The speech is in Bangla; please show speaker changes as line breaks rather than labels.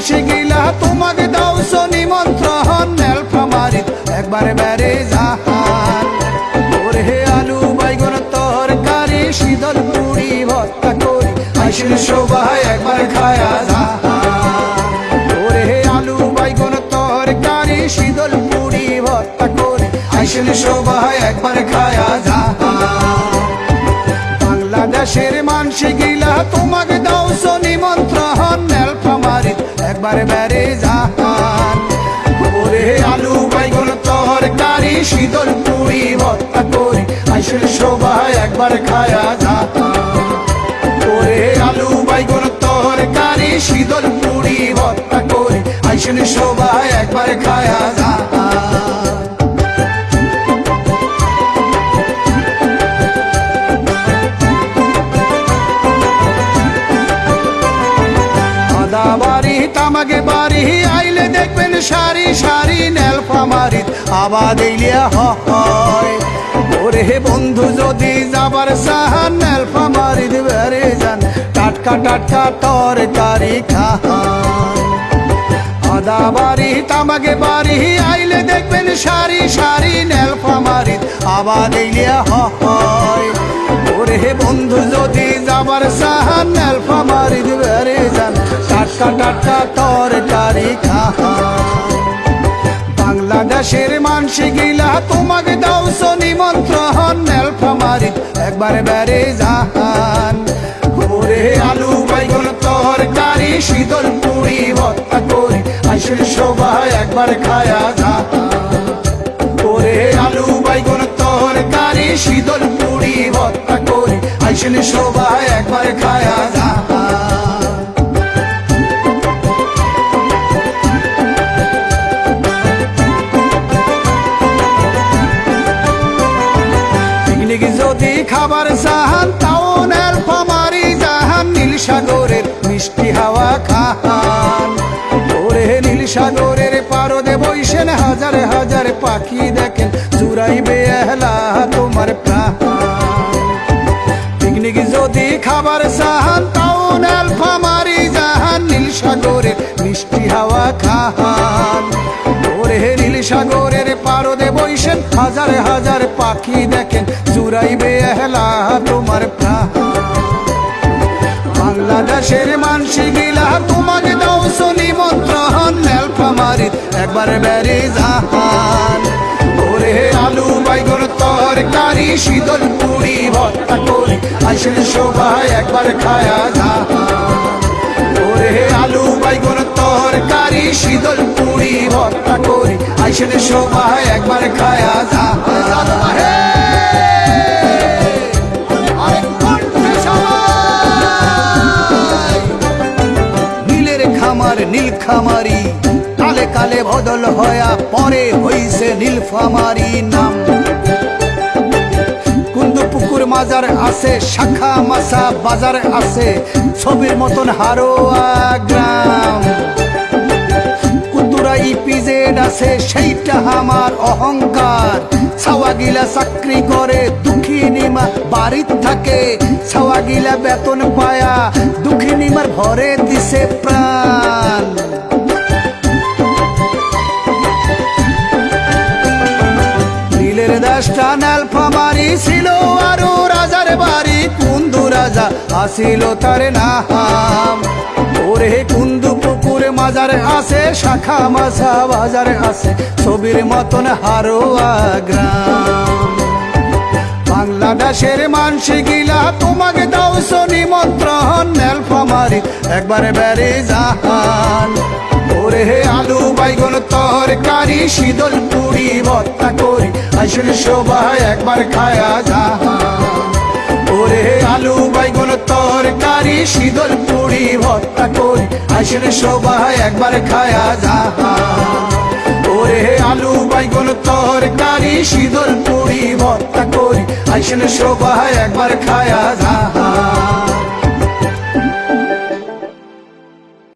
বাংলাদেশের গিলা তোমাকে দাও নিমন্ত্রণ নেলফামারি একবার বেড়ে যাহান ওরে আলু বাইগন তরকারি, শীতল পুরি ভর্তা করি, আইসিল সবাই একবার খায়া যাহান ওরে আলু বাইগন তরকারি, শীতল পুরি ভর্তা করি, আইসিল সবাই একবার খায়া যাহান বাংলাদেশের মানসি গিলা তোমাকে একবার বেড়ে যাহান ওরে আলু তোর তরকারি, শীতল পুরি ভর্তা করি, আইসের সবাই একবার খায়া যাহান ওরে আলু তোর তরকারি, শীতল পুরি ভর্তা করি, আইসের সবাই একবার খায়া যাহান আদা বাড়ি তামাকে বাড়ি আইলে দেখবেন সারি সারি নেলফামারি আবাদ ইলিয়া হয় ওরে বন্ধু, যদি যাবার সাহান নেলফামারি বেড়ে যান। টাটকা টাটকা তরকারি খান আদা বাড়ি তামাকে বাড়ি আইলে দেখবেন সারি সারি নেলফামারি আবাদ ইলিয়া হয় ওরে বন্ধু, যদি যাবার সাহান নেলফামারি টাটকা তরকারি খান বাংলাদেশের মানসি গিলা তোমাকে দাও নিমন্ত্রণ নেলফামারি একবার বেড়ে যান। ওরে আলু বাইগন তরকারি শীতল পুরি ভর্তা করি আইসের সবাই একবার খায়া যান। ওরে আলু বাইগন তরকারি শীতল পুরি ভর্তা করি আইসেন সবাই একবার খায়া যান। যদি খাবার চাহান তাও নেলফামারি জাহান, নীল সাগরের মিষ্টি হাওয়া খান। ওরে নীল সাগরের পারদে বইসেন, হাজার হাজার পাখি দেখেন চুরাইবে এহলা তোমার পিকনিক যদি খাবার চাহান তাও নেলফামারি জাহান, নীল সাগরের মিষ্টি হাওয়া খান। ওরে নীল সাগরের পারদে বইসেন, হাজার হাজার পাখি দেখেন চুরাইবে এহলা তোমার প্রাণ। বাংলাদেশের মানসি গিলা, তোমাকে দাও নিমন্ত্রণ নেলফামারি, একবার বেড়ে যাহান ওরে আলু বাইগন তরকারি, শীতল পুরি, ভর্তা করি আসেন সবাই একবার খায়া যাহান ওরে আলু বাইগন তরকারি, শীতল পুরি, ভর্তা করি আইসেন সবাই একবার খায়া খামার নীল খামারি কালে কালে বদল হয়া পরে হইছে নীলফামারি নাম। পুকুর মাজার আছে, শাখা মাসা বাজার আছে, ছবির মতন হারোয়া গ্রাম। কুতুরা ইপিজেড আছে, সেইটা আমার অহংকার। ছাওয়া গিলা চাকরি করে, দুঃখী নিমা বাড়িত থাকে। ছাওয়া গিলা বেতন পায়া, দুঃখী নিমার ভরে দিছে প্রাণ। নীলের দাসটা নেলফামারি ছিল, আরও রাজার বাড়ি। কুন্দু রাজা আসিল তার নাম। ওরে কুন্দু পুকুর মাজার আছে, শাখা মাছা বাজার আছে, ছবির মতন হারোয়া গ্রাম। বাংলাদেশের মানসি গিলা তোমাকে দাও নিমন্ত্রণ নেলফামারি, একবার বেড়ে যাহান। ওরে আলু বাইগন, তরকারি, শীতল পুরি, ভর্তা করি, আসেন সবাই একবার খায়া যাহান। ওরে আলু বাইগন, তরকারি, শীতল পুরি, ভর্তা করি, আসেন সবাই একবার খায়া যাহান। ওরে আলু বাইগন, তরকারি, শীতল পুরি, ভর্তা আইসেন সবাই একবার খায়া যাহা।